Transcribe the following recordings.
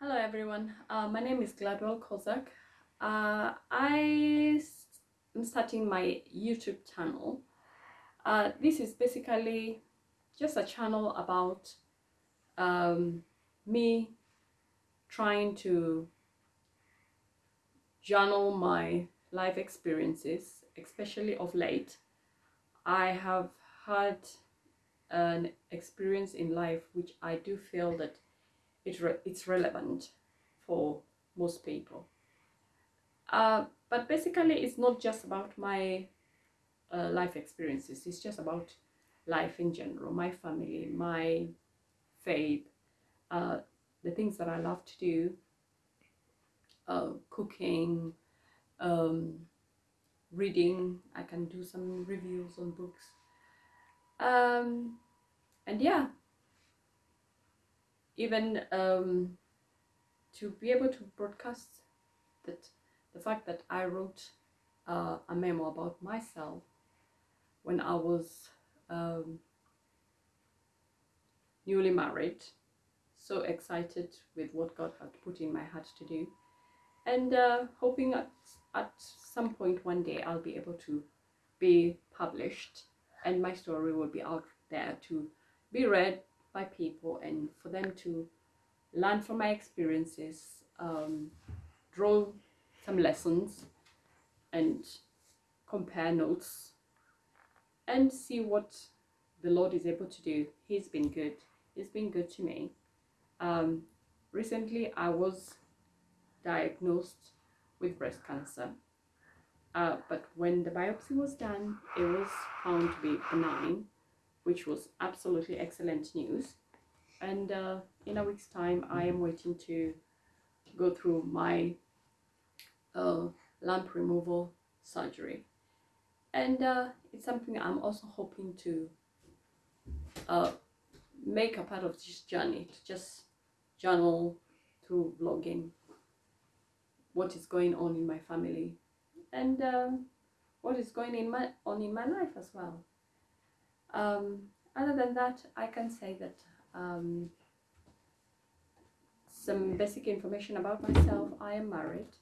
Hello everyone, uh, my name is Gladwell Kozak. Uh, I am starting my YouTube channel. Uh, this is basically just a channel about um, me trying to journal my life experiences, especially of late. I have had an experience in life which I do feel that it re it's relevant for most people. Uh, but basically, it's not just about my uh, life experiences. It's just about life in general, my family, my faith, uh, the things that I love to do, uh, cooking, um, reading. I can do some reviews on books. Um, and yeah, even um, to be able to broadcast that the fact that I wrote uh, a memo about myself when I was um, newly married, so excited with what God had put in my heart to do, and uh, hoping at, at some point one day I'll be able to be published and my story will be out there to be read by people and for them to learn from my experiences, um, draw some lessons and compare notes and see what the Lord is able to do. He's been good. He's been good to me. Um, recently, I was diagnosed with breast cancer. Uh, but when the biopsy was done, it was found to be benign which was absolutely excellent news. And uh, in a week's time, I am waiting to go through my uh, lump removal surgery. And uh, it's something I'm also hoping to uh, make a part of this journey, to just journal through vlogging what is going on in my family and uh, what is going in my, on in my life as well. Um, other than that, I can say that um, some basic information about myself. I am married.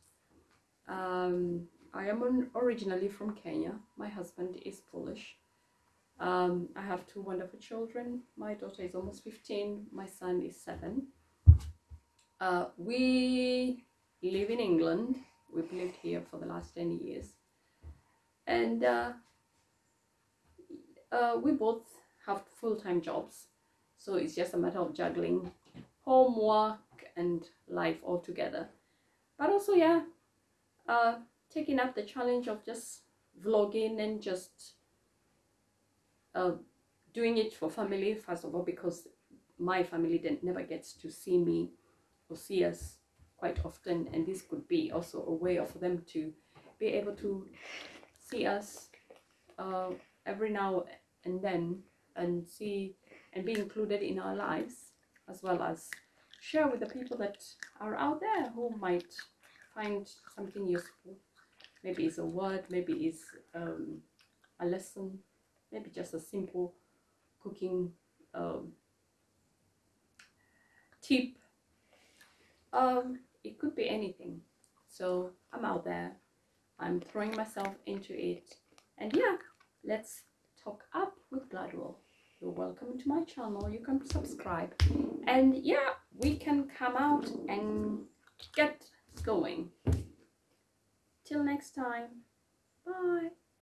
Um, I am originally from Kenya. My husband is Polish. Um, I have two wonderful children. My daughter is almost 15. My son is 7. Uh, we live in England. We've lived here for the last 10 years. And uh, uh, we both have full-time jobs so it's just a matter of juggling homework and life all together but also yeah uh, taking up the challenge of just vlogging and just uh, doing it for family first of all because my family then never gets to see me or see us quite often and this could be also a way of for them to be able to see us uh, every now and then and see and be included in our lives as well as share with the people that are out there who might find something useful. Maybe it's a word maybe it's um, a lesson maybe just a simple cooking um, tip. Um, it could be anything. So I'm out there. I'm throwing myself into it. And yeah let's talk up with Gladwell. You're welcome to my channel. You can subscribe. And yeah, we can come out and get going. Till next time. Bye.